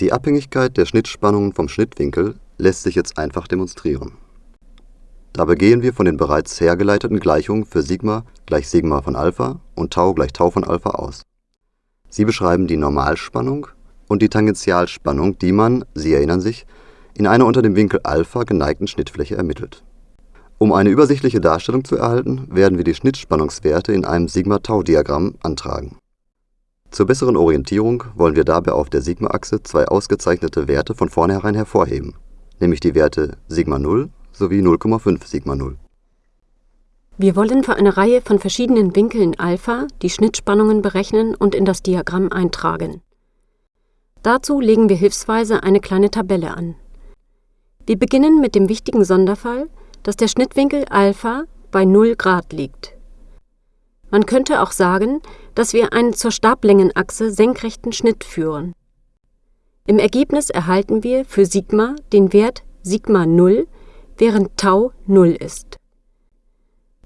Die Abhängigkeit der Schnittspannungen vom Schnittwinkel lässt sich jetzt einfach demonstrieren. Dabei gehen wir von den bereits hergeleiteten Gleichungen für Sigma gleich Sigma von Alpha und Tau gleich Tau von Alpha aus. Sie beschreiben die Normalspannung und die Tangentialspannung, die man, Sie erinnern sich, in einer unter dem Winkel Alpha geneigten Schnittfläche ermittelt. Um eine übersichtliche Darstellung zu erhalten, werden wir die Schnittspannungswerte in einem Sigma-Tau-Diagramm antragen. Zur besseren Orientierung wollen wir dabei auf der Sigma-Achse zwei ausgezeichnete Werte von vornherein hervorheben, nämlich die Werte Sigma 0 sowie 0,5 Sigma 0. Wir wollen für eine Reihe von verschiedenen Winkeln Alpha die Schnittspannungen berechnen und in das Diagramm eintragen. Dazu legen wir hilfsweise eine kleine Tabelle an. Wir beginnen mit dem wichtigen Sonderfall, dass der Schnittwinkel Alpha bei 0 Grad liegt. Man könnte auch sagen, dass wir einen zur Stablängenachse senkrechten Schnitt führen. Im Ergebnis erhalten wir für Sigma den Wert Sigma 0, während Tau 0 ist.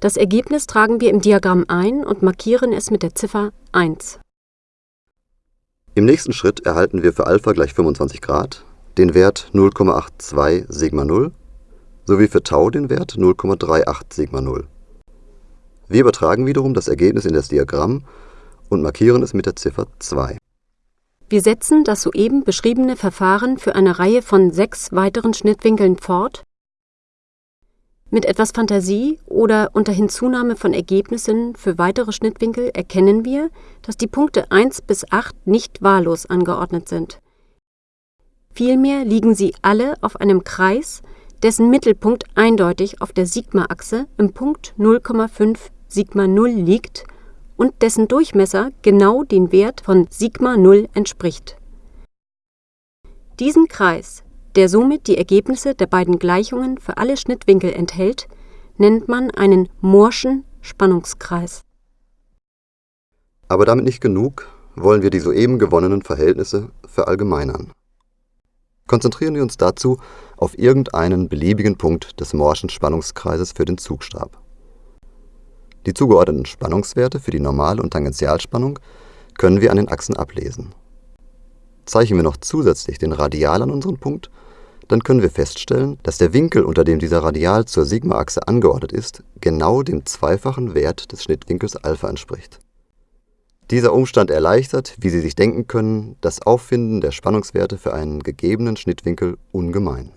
Das Ergebnis tragen wir im Diagramm ein und markieren es mit der Ziffer 1. Im nächsten Schritt erhalten wir für Alpha gleich 25 Grad den Wert 0,82 Sigma 0 sowie für Tau den Wert 0,38 Sigma 0. Wir übertragen wiederum das Ergebnis in das Diagramm und markieren es mit der Ziffer 2. Wir setzen das soeben beschriebene Verfahren für eine Reihe von sechs weiteren Schnittwinkeln fort mit etwas Fantasie oder unter Hinzunahme von Ergebnissen für weitere Schnittwinkel erkennen wir, dass die Punkte 1 bis 8 nicht wahllos angeordnet sind. Vielmehr liegen sie alle auf einem Kreis, dessen Mittelpunkt eindeutig auf der Sigma-Achse im Punkt 0,5 Sigma 0 liegt und dessen Durchmesser genau den Wert von Sigma 0 entspricht. Diesen Kreis der somit die Ergebnisse der beiden Gleichungen für alle Schnittwinkel enthält, nennt man einen mooreschen Spannungskreis. Aber damit nicht genug, wollen wir die soeben gewonnenen Verhältnisse verallgemeinern. Konzentrieren wir uns dazu auf irgendeinen beliebigen Punkt des mooreschen Spannungskreises für den Zugstab. Die zugeordneten Spannungswerte für die Normal- und Tangentialspannung können wir an den Achsen ablesen. Zeichnen wir noch zusätzlich den Radial an unseren Punkt, dann können wir feststellen, dass der Winkel, unter dem dieser Radial zur Sigma-Achse angeordnet ist, genau dem zweifachen Wert des Schnittwinkels Alpha entspricht. Dieser Umstand erleichtert, wie Sie sich denken können, das Auffinden der Spannungswerte für einen gegebenen Schnittwinkel ungemein